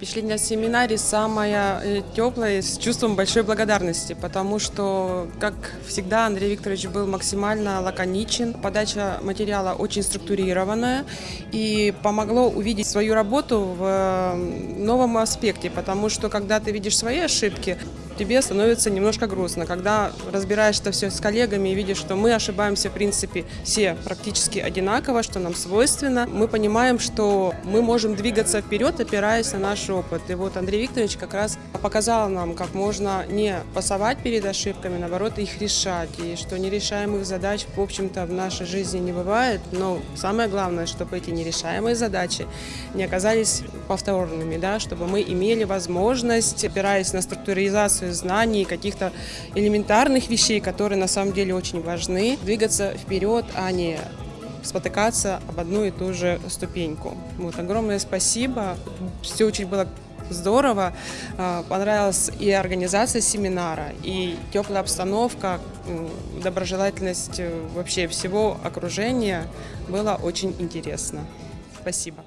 Впечатление о семинаре самое э, теплое, с чувством большой благодарности, потому что, как всегда, Андрей Викторович был максимально лаконичен. Подача материала очень структурированная и помогло увидеть свою работу в новом аспекте, потому что, когда ты видишь свои ошибки, тебе становится немножко грустно. Когда разбираешь это все с коллегами и видишь, что мы ошибаемся, в принципе, все практически одинаково, что нам свойственно, мы понимаем, что мы можем двигаться вперед, опираясь на наш опыт. И вот Андрей Викторович как раз показал нам, как можно не пасовать перед ошибками, наоборот, их решать. И что нерешаемых задач, в общем-то, в нашей жизни не бывает. Но самое главное, чтобы эти нерешаемые задачи не оказались повторными, да, чтобы мы имели возможность, опираясь на структуризацию знаний, каких-то элементарных вещей, которые на самом деле очень важны, двигаться вперед, а не спотыкаться об одну и ту же ступеньку. Вот, огромное спасибо. Все очень было здорово. А, понравилась и организация семинара, и теплая обстановка, доброжелательность э, вообще всего окружения. Было очень интересно. Спасибо.